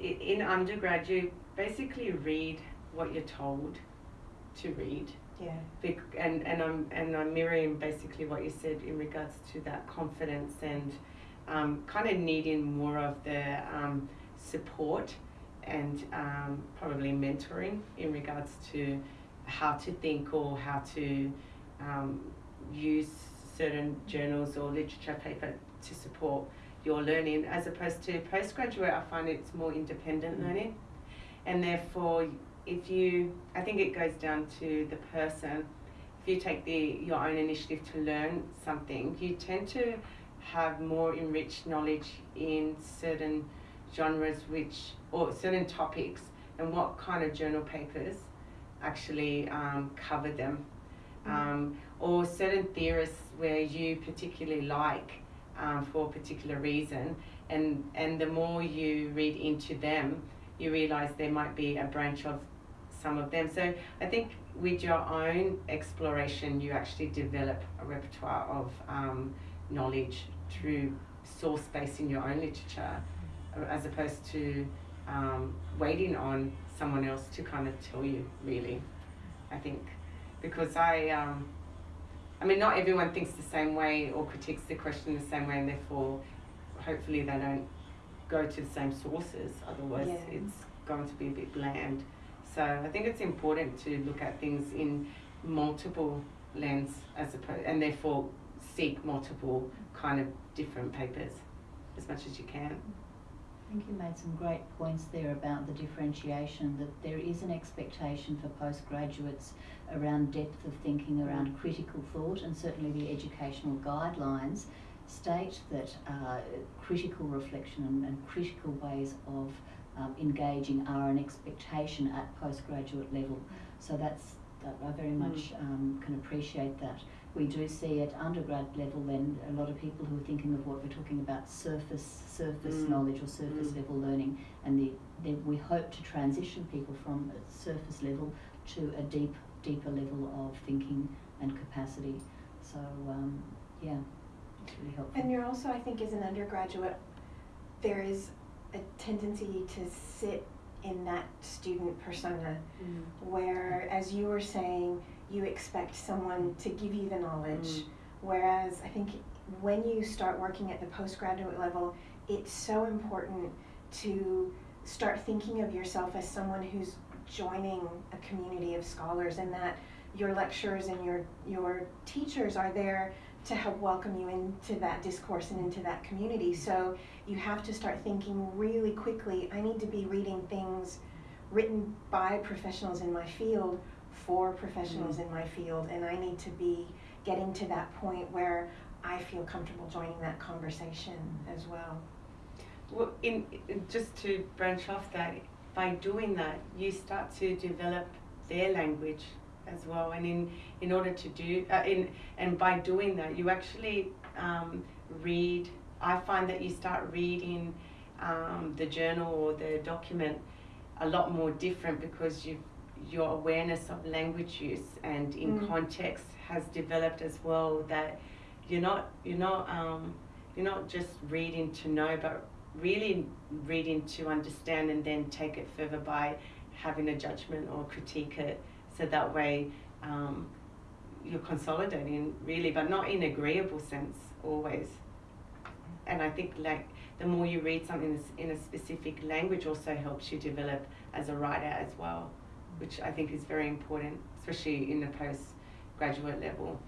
in undergrad you basically read what you're told to read. Yeah. And and I'm and I'm mirroring basically what you said in regards to that confidence and um, kind of needing more of the um, support and um, probably mentoring in regards to how to think or how to um, use certain journals or literature paper to support your learning as opposed to postgraduate I find it's more independent mm. learning and therefore if you I think it goes down to the person if you take the your own initiative to learn something you tend to have more enriched knowledge in certain genres which or certain topics and what kind of journal papers actually um, cover them mm. um, or certain theorists where you particularly like um, for a particular reason and and the more you read into them you realize there might be a branch of some of them. So i think with your own exploration you actually develop a repertoire of um, knowledge through source based in your own literature as opposed to um, waiting on someone else to kind of tell you really. I think because i um, I mean, not everyone thinks the same way or critiques the question the same way, and therefore, hopefully, they don't go to the same sources. Otherwise, yeah. it's going to be a bit bland. So I think it's important to look at things in multiple lens as opposed, and therefore seek multiple kind of different papers as much as you can. I think you made some great points there about the differentiation that there is an expectation for postgraduates around depth of thinking, around critical thought, and certainly the educational guidelines state that uh, critical reflection and, and, critical ways of um, engaging are an expectation at postgraduate level. So that's that I very much mm. um, can appreciate that we do see at undergrad level then a lot of people who are thinking of what we're talking about surface surface mm. knowledge or surface mm. level learning and the, the, we hope to transition people from a surface level to a deep deeper level of thinking and capacity so um, yeah it's really helpful and you're also I think as an undergraduate there is a tendency to sit in that student persona mm. where as you were saying you expect someone to give you the knowledge. Mm. Whereas I think when you start working at the postgraduate level, it's so important to start thinking of yourself as someone who's joining a community of scholars and that your lecturers and your your teachers are there to help welcome you into that discourse and into that community. So you have to start thinking really quickly, I need to be reading things written by professionals in my field for professionals mm. in my field, and I need to be getting to that point where I feel comfortable joining that conversation as well. Well, in, in just to branch off that, by doing that, you start to develop their language as well, and in in order to do uh, in and by doing that, you actually um, read. I find that you start reading um, the journal or the document a lot more different because you've your awareness of language use and in mm. context has developed as well that you're not you're not um, you're not just reading to know but really reading to understand and then take it further by having a judgment or critique it so that way um, you're consolidating really but not in agreeable sense always and I think like the more you read something in a specific language also helps you develop as a writer as well which I think is very important, especially in the postgraduate level.